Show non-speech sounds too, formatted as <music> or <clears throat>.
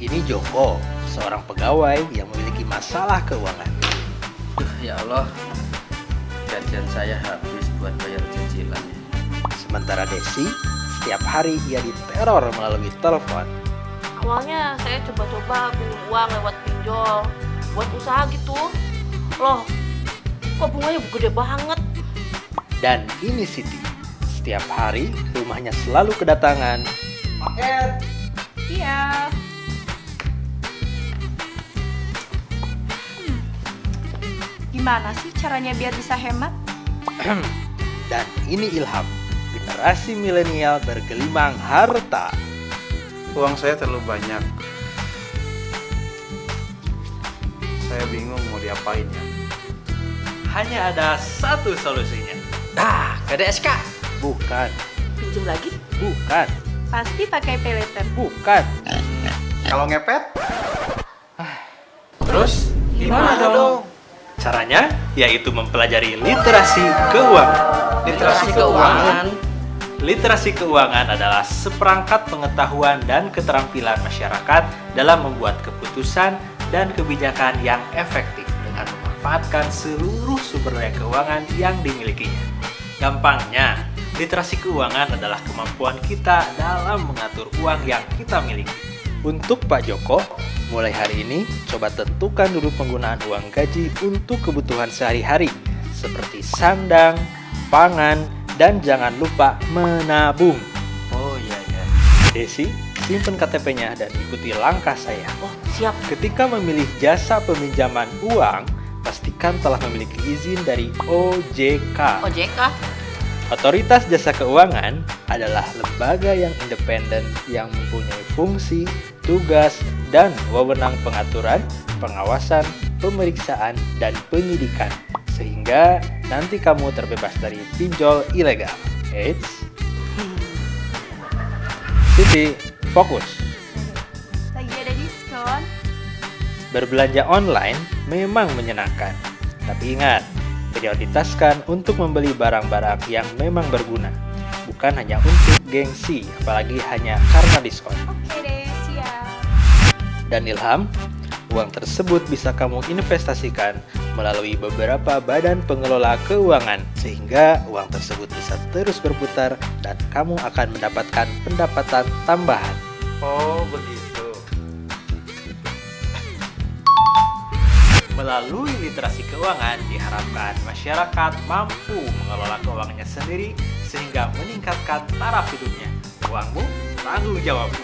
Ini Joko, seorang pegawai yang memiliki masalah keuangan. Duh, ya Allah. Gajian saya habis buat bayar cicilannya. Sementara Desi, setiap hari ia diteror melalui telepon. Awalnya saya coba-coba pinjam uang lewat pinjol buat usaha gitu. Loh, kok bunganya gede banget? Dan ini Siti, setiap hari rumahnya selalu kedatangan paket Gimana sih caranya biar bisa hemat? <clears throat> Dan ini Ilham, generasi milenial bergelimang harta. Uang saya terlalu banyak. Saya bingung mau diapain ya. Hanya ada satu solusinya. Ah, gak ada SK. Bukan, Pinjam lagi? bukan, Pasti pakai pay later. bukan. Kalau ngepet, Terus gimana dong? Caranya yaitu mempelajari literasi keuangan. Literasi keuangan. Literasi keuangan adalah seperangkat pengetahuan dan keterampilan masyarakat dalam membuat keputusan dan kebijakan yang efektif dengan memanfaatkan seluruh sumber daya keuangan yang dimilikinya. Gampangnya, literasi keuangan adalah kemampuan kita dalam mengatur uang yang kita miliki. Untuk Pak Joko, mulai hari ini coba tentukan dulu penggunaan uang gaji untuk kebutuhan sehari-hari seperti sandang, pangan, dan jangan lupa menabung. Oh iya ya. Desi, simpen KTP-nya dan ikuti langkah saya. Oh, siap. Ketika memilih jasa peminjaman uang, pastikan telah memiliki izin dari OJK. OJK? Otoritas Jasa Keuangan adalah lembaga yang independen yang mempunyai fungsi, tugas, dan wewenang pengaturan, pengawasan, pemeriksaan, dan penyidikan. Sehingga nanti kamu terbebas dari pinjol ilegal. Eits. Siti, fokus. Lagi ada diskon. Berbelanja online memang menyenangkan. Tapi ingat, prioritaskan untuk membeli barang-barang yang memang berguna. Bukan hanya untuk gengsi, apalagi hanya karena diskon. Oke deh, siap. Dan Ilham, uang tersebut bisa kamu investasikan melalui beberapa badan pengelola keuangan sehingga uang tersebut bisa terus berputar dan kamu akan mendapatkan pendapatan tambahan. oh begitu. Melalui literasi keuangan diharapkan masyarakat mampu mengelola keuangannya sendiri sehingga meningkatkan taraf hidupnya. Uangmu tanggung jawabmu.